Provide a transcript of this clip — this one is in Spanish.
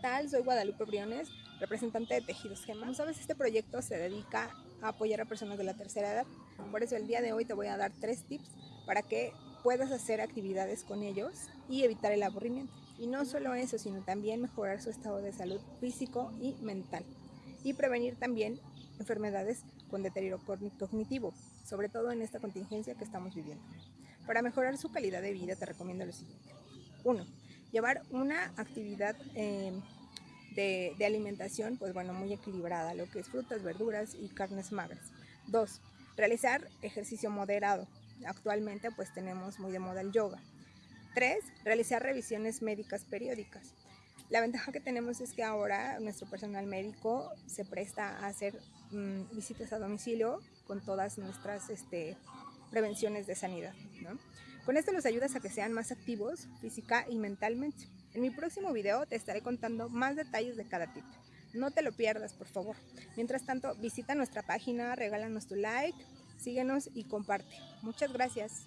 tal? Soy Guadalupe Briones, representante de Tejidos Gema. Como sabes, este proyecto se dedica a apoyar a personas de la tercera edad. Por eso el día de hoy te voy a dar tres tips para que puedas hacer actividades con ellos y evitar el aburrimiento. Y no solo eso, sino también mejorar su estado de salud físico y mental. Y prevenir también enfermedades con deterioro cognitivo, sobre todo en esta contingencia que estamos viviendo. Para mejorar su calidad de vida te recomiendo lo siguiente. 1 llevar una actividad em, de, alimentación, pues bueno, muy equilibrada, lo que es frutas, verduras y carnes magras. Dos, realizar ejercicio moderado. Actualmente pues tenemos muy de moda el yoga. Tres, realizar revisiones médicas periódicas. La ventaja que tenemos es que ahora nuestro personal médico se presta a hacer mmm, visitas a domicilio con todas nuestras este, prevenciones de sanidad. Con esto los ayudas a que sean más activos física y mentalmente. En mi próximo video te estaré contando más detalles de cada tip. No te lo pierdas, por favor. Mientras tanto, visita nuestra página, regálanos tu like, síguenos y comparte. Muchas gracias.